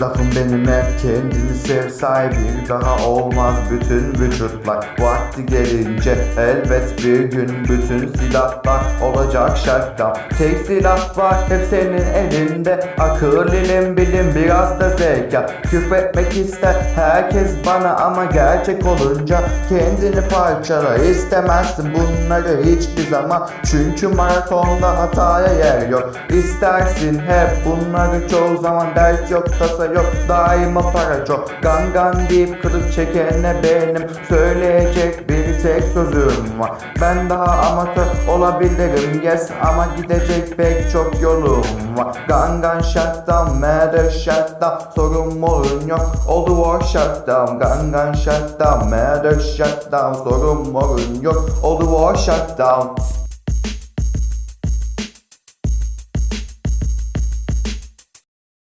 Lafım benim hep kendini sev sahibi Daha olmaz bütün vücutlar. Vakti gelince elbet bir gün Bütün silahlar olacak şarttan Tek silah var hep senin elinde. Akıl ilim bilim biraz da zeka. Küfretmek ister herkes bana Ama gerçek olunca kendini parçala İstemezsin bunları hiçbir zaman. Çünkü maratonda hataya yer yok. İstersin hep bunları çoğu zaman Dert yok tasa yok daima para çok Gangan deyip kılıç çekene benim Söyleyecek bir tek sözüm var. Ben daha amatör olabilirim yes Ama gidecek pek çok yolum var. Gangan shutdown matter shutdown Sorun morun yok. Oldu war shutdown Gangan shutdown matter shutdown Sorun morun yok. Oldu war shutdown